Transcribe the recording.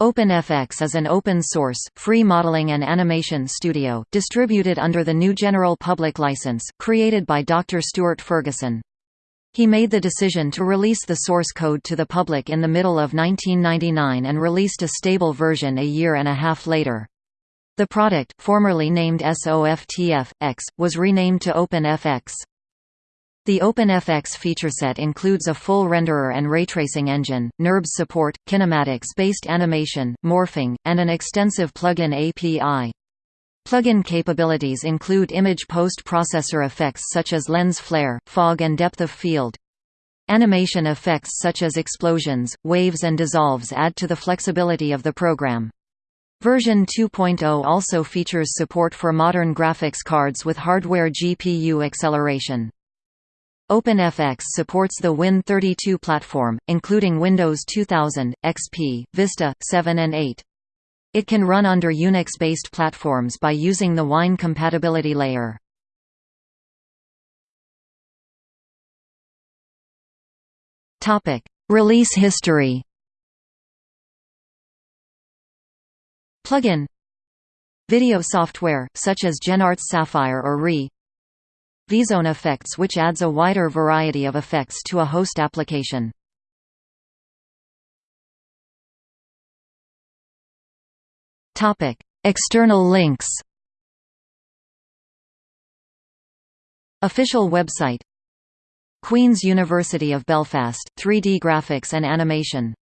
OpenFX is an open-source, free modeling and animation studio, distributed under the GNU General Public License, created by Dr. Stuart Ferguson. He made the decision to release the source code to the public in the middle of 1999 and released a stable version a year and a half later. The product, formerly named SoftFX, was renamed to OpenFX. The OpenFX featureset includes a full renderer and raytracing engine, NURBS support, kinematics-based animation, morphing, and an extensive plugin API. Plugin capabilities include image post-processor effects such as lens flare, fog and depth of field. Animation effects such as explosions, waves and dissolves add to the flexibility of the program. Version 2.0 also features support for modern graphics cards with hardware GPU acceleration. OpenFX supports the Win32 platform, including Windows 2000, XP, Vista, 7 and 8. It can run under Unix-based platforms by using the Wine compatibility layer. Release history Plugin Video software, such as GenArts Sapphire or RE VZone effects which adds a wider variety of effects to a host application. External links Official website Queen's University of Belfast 3D graphics and animation